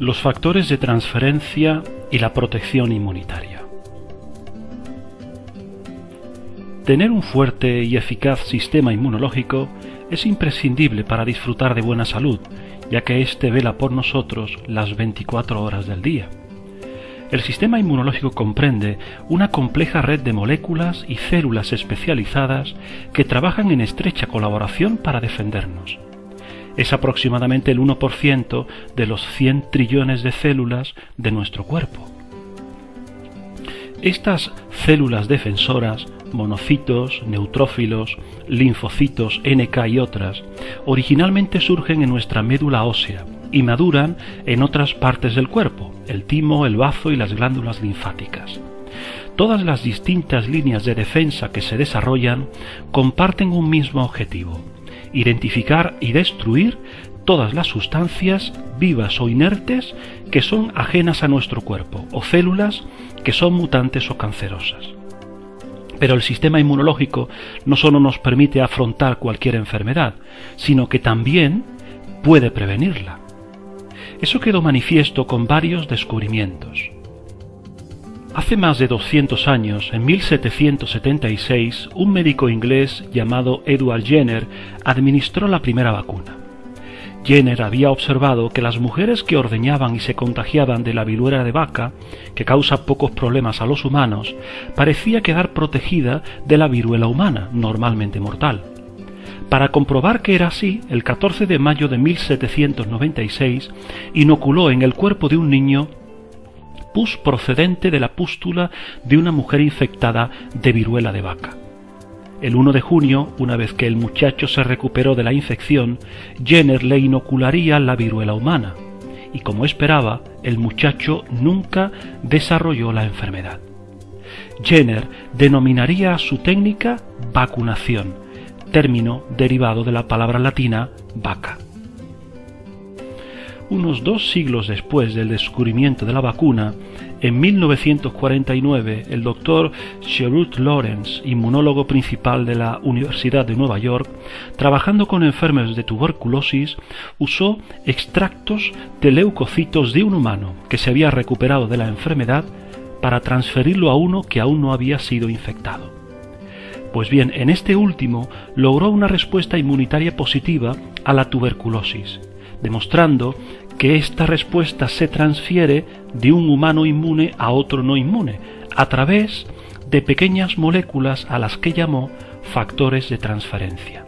Los factores de transferencia y la protección inmunitaria. Tener un fuerte y eficaz sistema inmunológico es imprescindible para disfrutar de buena salud, ya que éste vela por nosotros las 24 horas del día. El sistema inmunológico comprende una compleja red de moléculas y células especializadas que trabajan en estrecha colaboración para defendernos. Es aproximadamente el 1% de los 100 trillones de células de nuestro cuerpo. Estas células defensoras, monocitos, neutrófilos, linfocitos, NK y otras, originalmente surgen en nuestra médula ósea y maduran en otras partes del cuerpo, el timo, el bazo y las glándulas linfáticas. Todas las distintas líneas de defensa que se desarrollan comparten un mismo objetivo, identificar y destruir todas las sustancias vivas o inertes que son ajenas a nuestro cuerpo o células que son mutantes o cancerosas. Pero el sistema inmunológico no solo nos permite afrontar cualquier enfermedad, sino que también puede prevenirla. Eso quedó manifiesto con varios descubrimientos. Hace más de 200 años, en 1776, un médico inglés llamado Edward Jenner administró la primera vacuna. Jenner había observado que las mujeres que ordeñaban y se contagiaban de la viruela de vaca, que causa pocos problemas a los humanos, parecía quedar protegida de la viruela humana, normalmente mortal. Para comprobar que era así, el 14 de mayo de 1796 inoculó en el cuerpo de un niño procedente de la pústula de una mujer infectada de viruela de vaca. El 1 de junio, una vez que el muchacho se recuperó de la infección, Jenner le inocularía la viruela humana, y como esperaba, el muchacho nunca desarrolló la enfermedad. Jenner denominaría a su técnica vacunación, término derivado de la palabra latina vaca. Unos dos siglos después del descubrimiento de la vacuna, en 1949 el doctor Sherwood Lawrence, inmunólogo principal de la Universidad de Nueva York, trabajando con enfermos de tuberculosis, usó extractos de leucocitos de un humano que se había recuperado de la enfermedad para transferirlo a uno que aún no había sido infectado. Pues bien, en este último logró una respuesta inmunitaria positiva a la tuberculosis demostrando que esta respuesta se transfiere de un humano inmune a otro no inmune, a través de pequeñas moléculas a las que llamó factores de transferencia.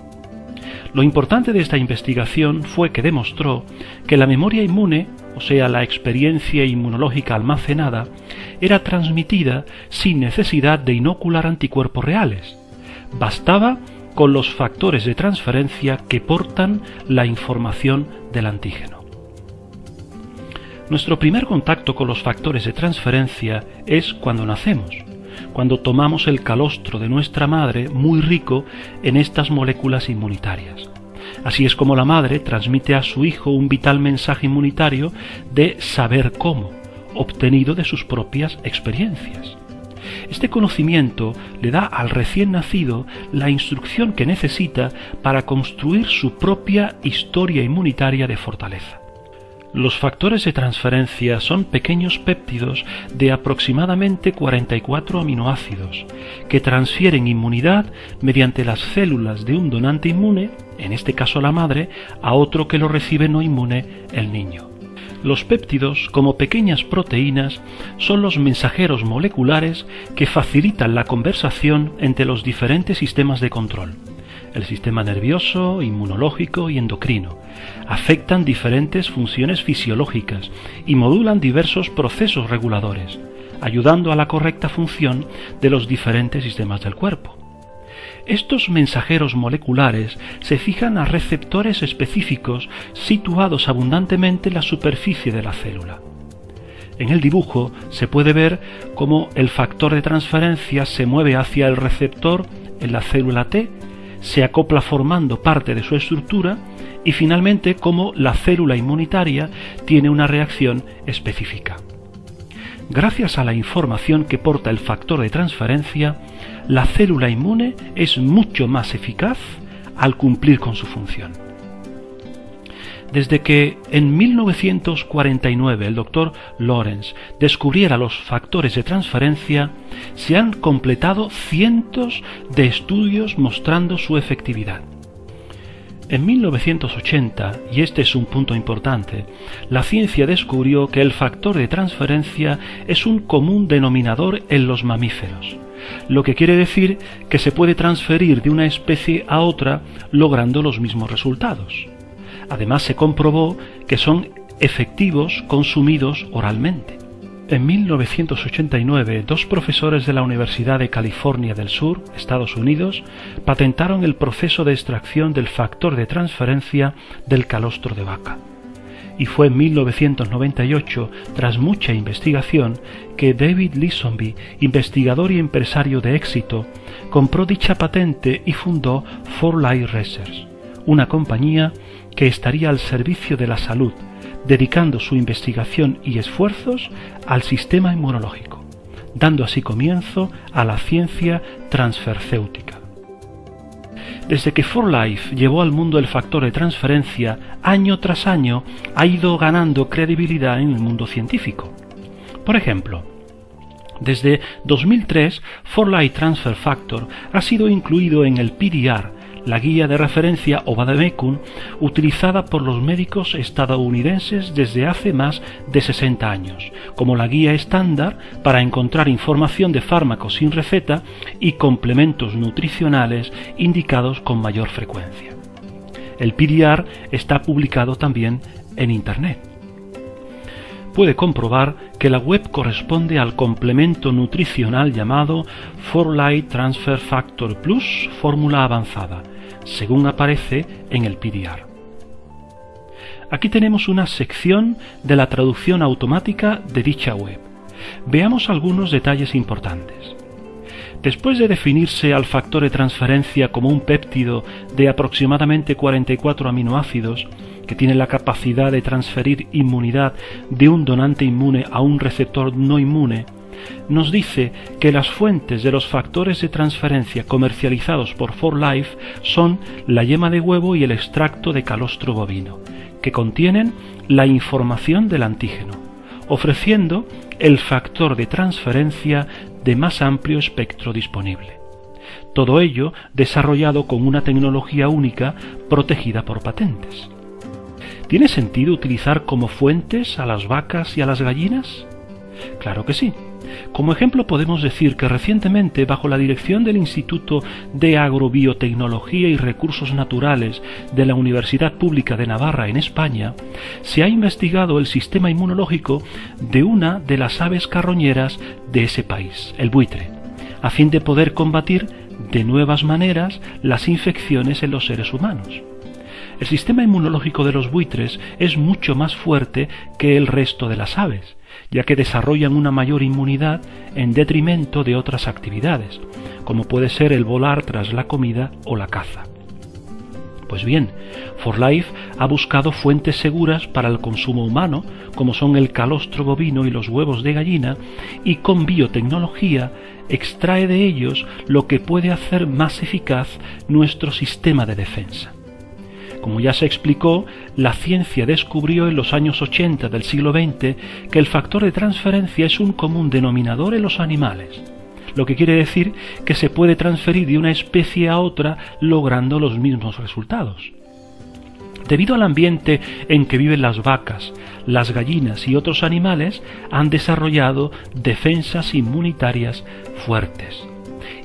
Lo importante de esta investigación fue que demostró que la memoria inmune, o sea, la experiencia inmunológica almacenada, era transmitida sin necesidad de inocular anticuerpos reales. Bastaba con los factores de transferencia que portan la información del antígeno. Nuestro primer contacto con los factores de transferencia es cuando nacemos, cuando tomamos el calostro de nuestra madre muy rico en estas moléculas inmunitarias. Así es como la madre transmite a su hijo un vital mensaje inmunitario de saber cómo, obtenido de sus propias experiencias. Este conocimiento le da al recién nacido la instrucción que necesita para construir su propia historia inmunitaria de fortaleza. Los factores de transferencia son pequeños péptidos de aproximadamente 44 aminoácidos que transfieren inmunidad mediante las células de un donante inmune, en este caso la madre, a otro que lo recibe no inmune, el niño. Los péptidos, como pequeñas proteínas, son los mensajeros moleculares que facilitan la conversación entre los diferentes sistemas de control. El sistema nervioso, inmunológico y endocrino afectan diferentes funciones fisiológicas y modulan diversos procesos reguladores, ayudando a la correcta función de los diferentes sistemas del cuerpo. Estos mensajeros moleculares se fijan a receptores específicos situados abundantemente en la superficie de la célula. En el dibujo se puede ver cómo el factor de transferencia se mueve hacia el receptor en la célula T, se acopla formando parte de su estructura y finalmente cómo la célula inmunitaria tiene una reacción específica. Gracias a la información que porta el factor de transferencia, la célula inmune es mucho más eficaz al cumplir con su función. Desde que en 1949 el doctor Lawrence descubriera los factores de transferencia, se han completado cientos de estudios mostrando su efectividad. En 1980, y este es un punto importante, la ciencia descubrió que el factor de transferencia es un común denominador en los mamíferos, lo que quiere decir que se puede transferir de una especie a otra logrando los mismos resultados. Además se comprobó que son efectivos consumidos oralmente. En 1989, dos profesores de la Universidad de California del Sur, Estados Unidos, patentaron el proceso de extracción del factor de transferencia del calostro de vaca. Y fue en 1998, tras mucha investigación, que David Leesonby, investigador y empresario de éxito, compró dicha patente y fundó For Life Research, una compañía que estaría al servicio de la salud, dedicando su investigación y esfuerzos al sistema inmunológico, dando así comienzo a la ciencia transfercéutica. Desde que For Life llevó al mundo el factor de transferencia, año tras año ha ido ganando credibilidad en el mundo científico. Por ejemplo, desde 2003, For Life Transfer Factor ha sido incluido en el PDR, la guía de referencia o Vademecum utilizada por los médicos estadounidenses desde hace más de 60 años, como la guía estándar para encontrar información de fármacos sin receta y complementos nutricionales indicados con mayor frecuencia. El PDR está publicado también en Internet. Puede comprobar que la web corresponde al complemento nutricional llamado For Light Transfer Factor Plus Fórmula Avanzada, según aparece en el PDR. Aquí tenemos una sección de la traducción automática de dicha web. Veamos algunos detalles importantes. Después de definirse al factor de transferencia como un péptido de aproximadamente 44 aminoácidos, que tiene la capacidad de transferir inmunidad de un donante inmune a un receptor no inmune, nos dice que las fuentes de los factores de transferencia comercializados por 4Life son la yema de huevo y el extracto de calostro bovino, que contienen la información del antígeno, ofreciendo el factor de transferencia de más amplio espectro disponible. Todo ello desarrollado con una tecnología única protegida por patentes. ¿Tiene sentido utilizar como fuentes a las vacas y a las gallinas? Claro que sí. Como ejemplo podemos decir que recientemente, bajo la dirección del Instituto de Agrobiotecnología y Recursos Naturales de la Universidad Pública de Navarra en España, se ha investigado el sistema inmunológico de una de las aves carroñeras de ese país, el buitre, a fin de poder combatir de nuevas maneras las infecciones en los seres humanos. El sistema inmunológico de los buitres es mucho más fuerte que el resto de las aves, ya que desarrollan una mayor inmunidad en detrimento de otras actividades, como puede ser el volar tras la comida o la caza. Pues bien, For Life ha buscado fuentes seguras para el consumo humano, como son el calostro bovino y los huevos de gallina, y con biotecnología extrae de ellos lo que puede hacer más eficaz nuestro sistema de defensa. Como ya se explicó, la ciencia descubrió en los años 80 del siglo XX que el factor de transferencia es un común denominador en los animales, lo que quiere decir que se puede transferir de una especie a otra logrando los mismos resultados. Debido al ambiente en que viven las vacas, las gallinas y otros animales, han desarrollado defensas inmunitarias fuertes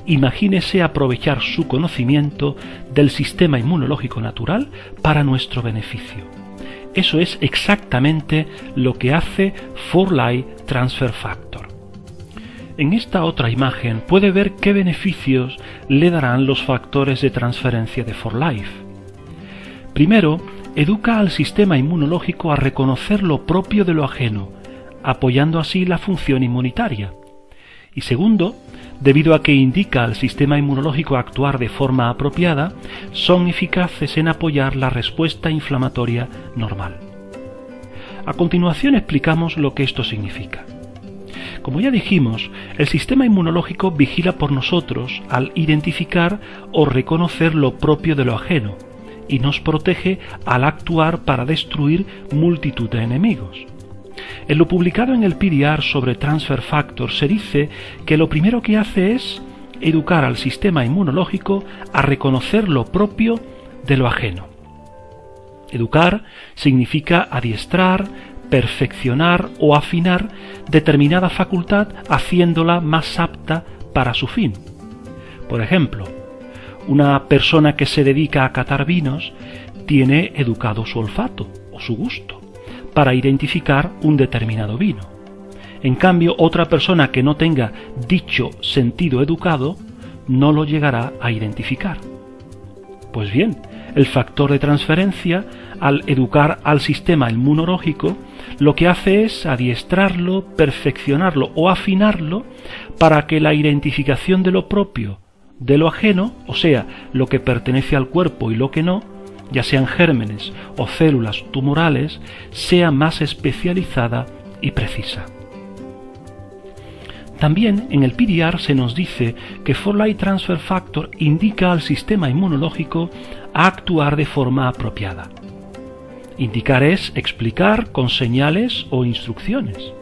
imagínese aprovechar su conocimiento del sistema inmunológico natural para nuestro beneficio. Eso es exactamente lo que hace For Life Transfer Factor. En esta otra imagen puede ver qué beneficios le darán los factores de transferencia de For Life. Primero, educa al sistema inmunológico a reconocer lo propio de lo ajeno, apoyando así la función inmunitaria. Y segundo, debido a que indica al sistema inmunológico actuar de forma apropiada, son eficaces en apoyar la respuesta inflamatoria normal. A continuación explicamos lo que esto significa. Como ya dijimos, el sistema inmunológico vigila por nosotros al identificar o reconocer lo propio de lo ajeno, y nos protege al actuar para destruir multitud de enemigos. En lo publicado en el PDR sobre Transfer Factor se dice que lo primero que hace es educar al sistema inmunológico a reconocer lo propio de lo ajeno. Educar significa adiestrar, perfeccionar o afinar determinada facultad haciéndola más apta para su fin. Por ejemplo, una persona que se dedica a catar vinos tiene educado su olfato o su gusto para identificar un determinado vino. En cambio, otra persona que no tenga dicho sentido educado no lo llegará a identificar. Pues bien, el factor de transferencia, al educar al sistema inmunológico, lo que hace es adiestrarlo, perfeccionarlo o afinarlo para que la identificación de lo propio de lo ajeno, o sea, lo que pertenece al cuerpo y lo que no, ya sean gérmenes o células tumorales, sea más especializada y precisa. También en el PDR se nos dice que Light Transfer Factor indica al sistema inmunológico a actuar de forma apropiada. Indicar es explicar con señales o instrucciones.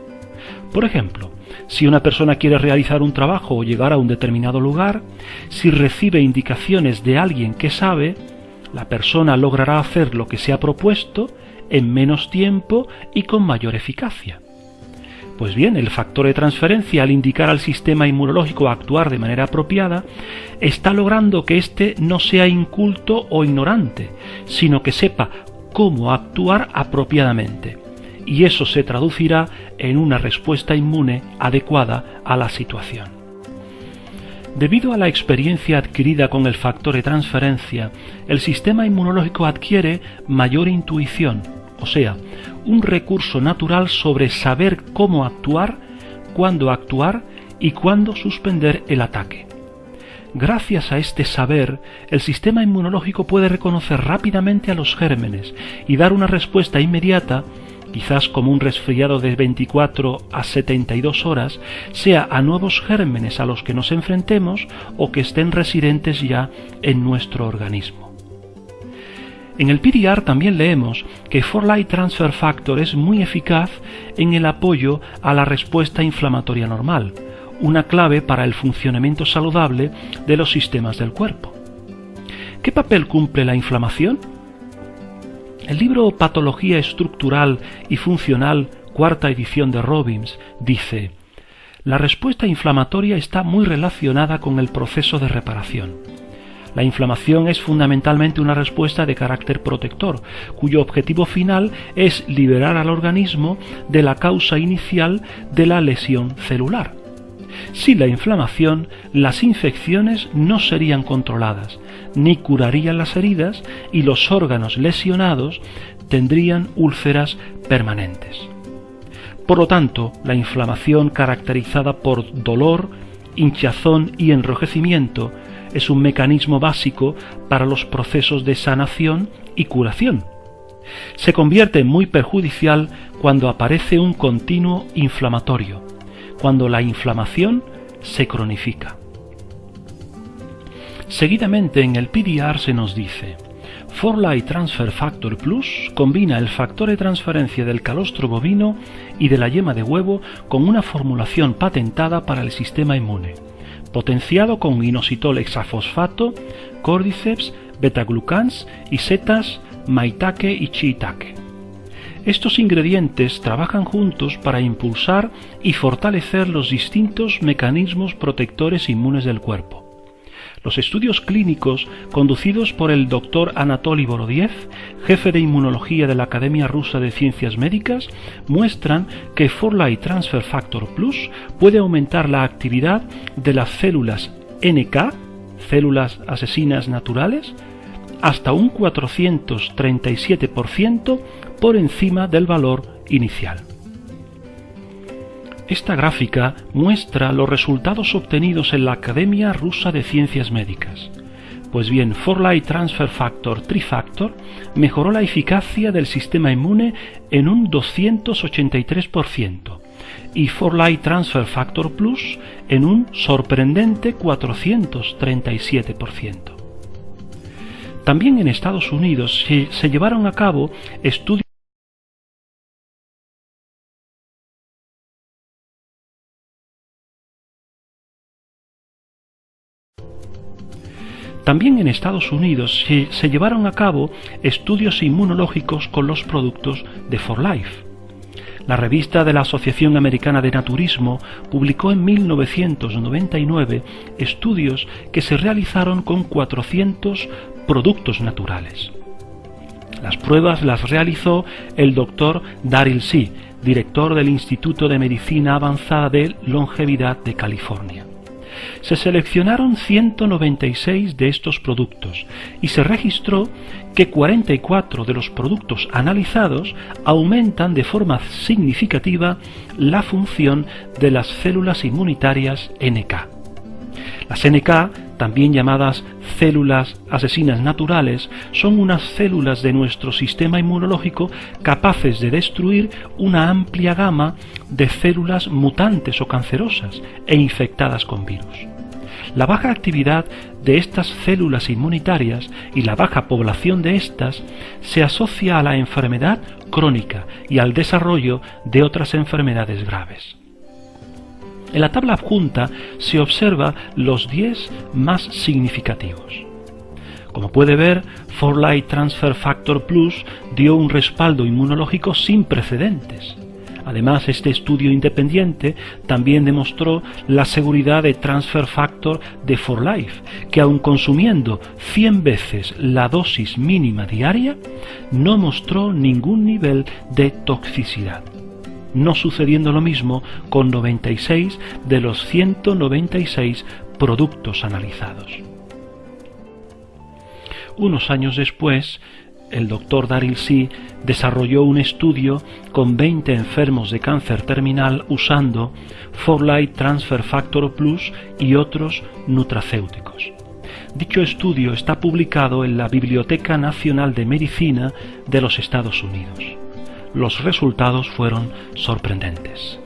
Por ejemplo, si una persona quiere realizar un trabajo o llegar a un determinado lugar, si recibe indicaciones de alguien que sabe, la persona logrará hacer lo que se ha propuesto en menos tiempo y con mayor eficacia. Pues bien, el factor de transferencia, al indicar al sistema inmunológico actuar de manera apropiada, está logrando que éste no sea inculto o ignorante, sino que sepa cómo actuar apropiadamente. Y eso se traducirá en una respuesta inmune adecuada a la situación. Debido a la experiencia adquirida con el factor de transferencia, el sistema inmunológico adquiere mayor intuición, o sea, un recurso natural sobre saber cómo actuar, cuándo actuar y cuándo suspender el ataque. Gracias a este saber, el sistema inmunológico puede reconocer rápidamente a los gérmenes y dar una respuesta inmediata quizás como un resfriado de 24 a 72 horas, sea a nuevos gérmenes a los que nos enfrentemos o que estén residentes ya en nuestro organismo. En el PDR también leemos que For-Light Transfer Factor es muy eficaz en el apoyo a la respuesta inflamatoria normal, una clave para el funcionamiento saludable de los sistemas del cuerpo. ¿Qué papel cumple la inflamación? El libro Patología Estructural y Funcional, cuarta edición de Robbins, dice La respuesta inflamatoria está muy relacionada con el proceso de reparación. La inflamación es fundamentalmente una respuesta de carácter protector, cuyo objetivo final es liberar al organismo de la causa inicial de la lesión celular. Sin la inflamación, las infecciones no serían controladas, ni curarían las heridas y los órganos lesionados tendrían úlceras permanentes. Por lo tanto, la inflamación caracterizada por dolor, hinchazón y enrojecimiento es un mecanismo básico para los procesos de sanación y curación. Se convierte en muy perjudicial cuando aparece un continuo inflamatorio, cuando la inflamación se cronifica. Seguidamente en el PDR se nos dice, Forlight Transfer Factor Plus combina el factor de transferencia del calostro bovino y de la yema de huevo con una formulación patentada para el sistema inmune, potenciado con inositol hexafosfato, cordyceps, betaglucans y setas maitake y shiitake. Estos ingredientes trabajan juntos para impulsar y fortalecer los distintos mecanismos protectores inmunes del cuerpo. Los estudios clínicos conducidos por el doctor Anatoly Borodiev, jefe de inmunología de la Academia Rusa de Ciencias Médicas, muestran que Forlight Transfer Factor Plus puede aumentar la actividad de las células NK, células asesinas naturales, hasta un 437% por encima del valor inicial. Esta gráfica muestra los resultados obtenidos en la Academia Rusa de Ciencias Médicas. Pues bien, Forlight Transfer Factor Trifactor mejoró la eficacia del sistema inmune en un 283% y Forlight Transfer Factor Plus en un sorprendente 437%. También en Estados Unidos se, se llevaron a cabo estudios También en Estados Unidos se, se, llevaron a cabo estudios inmunológicos con los productos de For Life. La revista de la Asociación Americana de Naturismo publicó en 1999 estudios que se realizaron con 400 productos naturales. Las pruebas las realizó el doctor Daryl C., director del Instituto de Medicina Avanzada de Longevidad de California se seleccionaron 196 de estos productos y se registró que 44 de los productos analizados aumentan de forma significativa la función de las células inmunitarias NK. Las NK, también llamadas células asesinas naturales, son unas células de nuestro sistema inmunológico capaces de destruir una amplia gama de células mutantes o cancerosas e infectadas con virus. La baja actividad de estas células inmunitarias y la baja población de estas se asocia a la enfermedad crónica y al desarrollo de otras enfermedades graves. En la tabla adjunta se observa los 10 más significativos. Como puede ver, For Light Transfer Factor Plus dio un respaldo inmunológico sin precedentes. Además, este estudio independiente también demostró la seguridad de transfer factor de For Life, que aun consumiendo 100 veces la dosis mínima diaria, no mostró ningún nivel de toxicidad no sucediendo lo mismo con 96 de los 196 productos analizados. Unos años después, el doctor Daryl C. desarrolló un estudio con 20 enfermos de cáncer terminal usando Forlight Transfer Factor Plus y otros nutracéuticos. Dicho estudio está publicado en la Biblioteca Nacional de Medicina de los Estados Unidos los resultados fueron sorprendentes.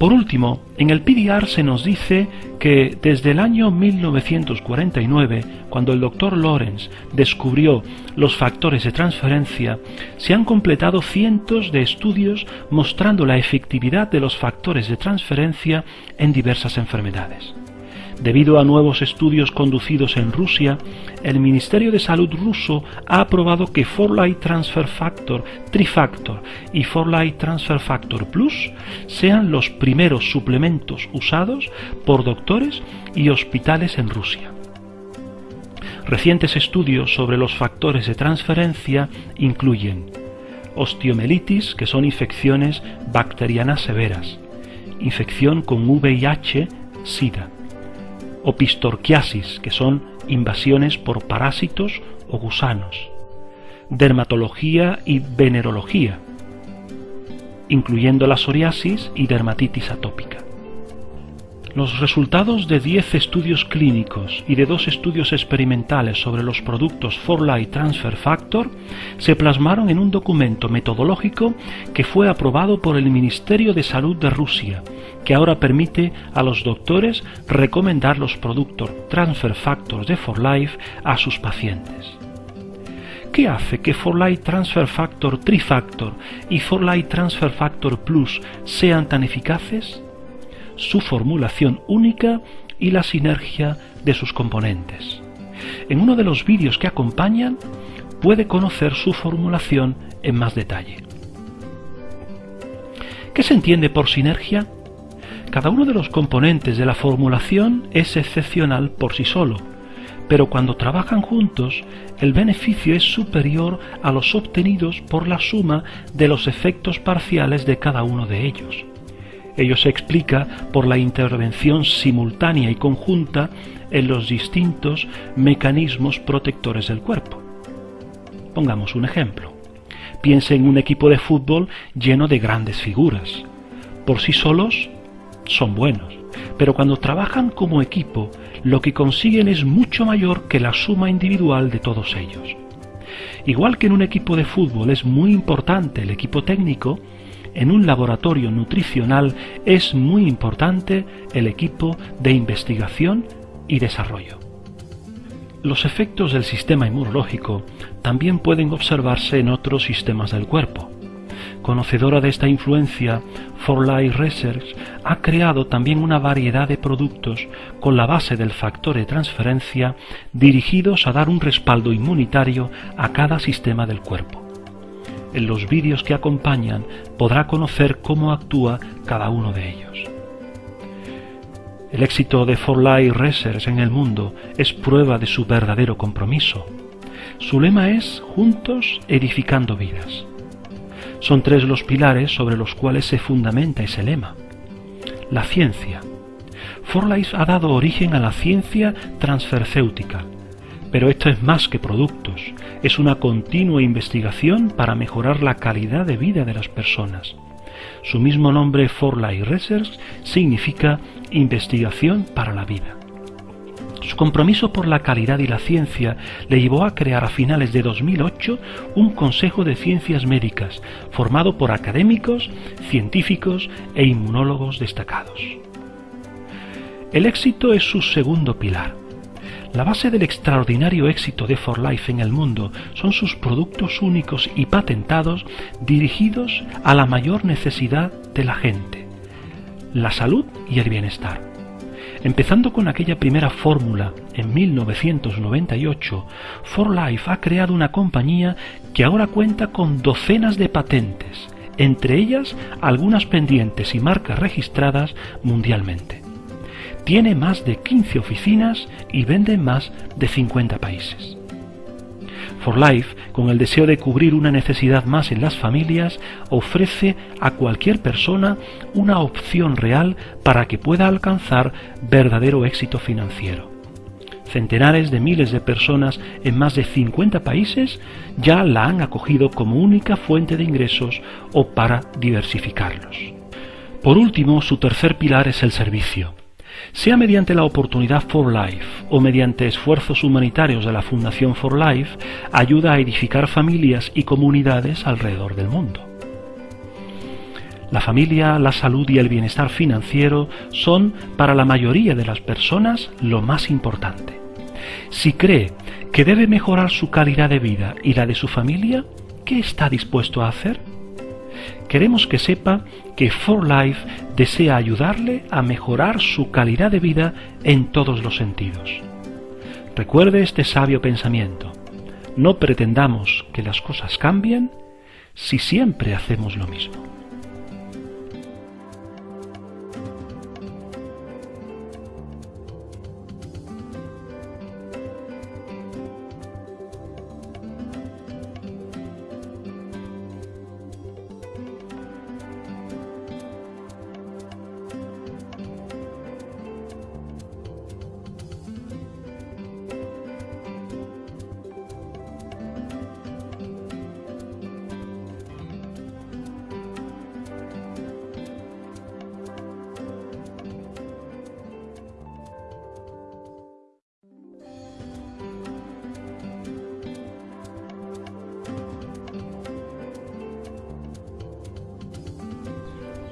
Por último, en el PDR se nos dice que desde el año 1949, cuando el doctor Lawrence descubrió los factores de transferencia, se han completado cientos de estudios mostrando la efectividad de los factores de transferencia en diversas enfermedades. Debido a nuevos estudios conducidos en Rusia, el Ministerio de Salud ruso ha aprobado que Forlight Transfer Factor Trifactor y Forlight Transfer Factor Plus sean los primeros suplementos usados por doctores y hospitales en Rusia. Recientes estudios sobre los factores de transferencia incluyen osteomelitis, que son infecciones bacterianas severas, infección con VIH, SIDA, opistorquiasis, que son invasiones por parásitos o gusanos, dermatología y venerología, incluyendo la psoriasis y dermatitis atópica. Los resultados de 10 estudios clínicos y de dos estudios experimentales sobre los productos Forlight Transfer Factor se plasmaron en un documento metodológico que fue aprobado por el Ministerio de Salud de Rusia, que ahora permite a los doctores recomendar los productos Transfer Factors de Forlife a sus pacientes. ¿Qué hace que Forlight Transfer Factor Trifactor y Forlight Transfer Factor Plus sean tan eficaces? Su formulación única y la sinergia de sus componentes. En uno de los vídeos que acompañan puede conocer su formulación en más detalle. ¿Qué se entiende por sinergia? Cada uno de los componentes de la formulación es excepcional por sí solo, pero cuando trabajan juntos, el beneficio es superior a los obtenidos por la suma de los efectos parciales de cada uno de ellos. Ello se explica por la intervención simultánea y conjunta en los distintos mecanismos protectores del cuerpo. Pongamos un ejemplo. Piense en un equipo de fútbol lleno de grandes figuras. Por sí solos son buenos, pero cuando trabajan como equipo, lo que consiguen es mucho mayor que la suma individual de todos ellos. Igual que en un equipo de fútbol es muy importante el equipo técnico, en un laboratorio nutricional es muy importante el equipo de investigación y desarrollo. Los efectos del sistema inmunológico también pueden observarse en otros sistemas del cuerpo. Conocedora de esta influencia, For Life Research ha creado también una variedad de productos con la base del factor de transferencia dirigidos a dar un respaldo inmunitario a cada sistema del cuerpo. En los vídeos que acompañan podrá conocer cómo actúa cada uno de ellos. El éxito de For Life Research en el mundo es prueba de su verdadero compromiso. Su lema es Juntos edificando vidas. Son tres los pilares sobre los cuales se fundamenta ese lema. La ciencia. For Life ha dado origen a la ciencia transfercéutica, pero esto es más que productos, es una continua investigación para mejorar la calidad de vida de las personas. Su mismo nombre, For Life Research, significa investigación para la vida. Su compromiso por la calidad y la ciencia le llevó a crear a finales de 2008 un Consejo de Ciencias Médicas formado por académicos, científicos e inmunólogos destacados. El éxito es su segundo pilar. La base del extraordinario éxito de For Life en el mundo son sus productos únicos y patentados dirigidos a la mayor necesidad de la gente, la salud y el bienestar. Empezando con aquella primera fórmula en 1998, For Life ha creado una compañía que ahora cuenta con docenas de patentes, entre ellas algunas pendientes y marcas registradas mundialmente. Tiene más de 15 oficinas y vende en más de 50 países. For Life, con el deseo de cubrir una necesidad más en las familias, ofrece a cualquier persona una opción real para que pueda alcanzar verdadero éxito financiero. Centenares de miles de personas en más de 50 países ya la han acogido como única fuente de ingresos o para diversificarlos. Por último, su tercer pilar es el servicio sea mediante la oportunidad For Life o mediante esfuerzos humanitarios de la Fundación For Life, ayuda a edificar familias y comunidades alrededor del mundo. La familia, la salud y el bienestar financiero son para la mayoría de las personas lo más importante. Si cree que debe mejorar su calidad de vida y la de su familia, ¿qué está dispuesto a hacer? Queremos que sepa que For Life desea ayudarle a mejorar su calidad de vida en todos los sentidos. Recuerde este sabio pensamiento. No pretendamos que las cosas cambien si siempre hacemos lo mismo.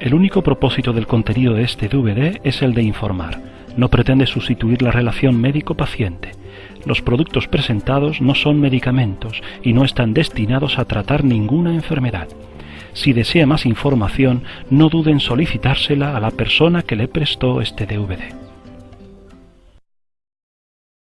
El único propósito del contenido de este DVD es el de informar. No pretende sustituir la relación médico-paciente. Los productos presentados no son medicamentos y no están destinados a tratar ninguna enfermedad. Si desea más información, no duden en solicitársela a la persona que le prestó este DVD.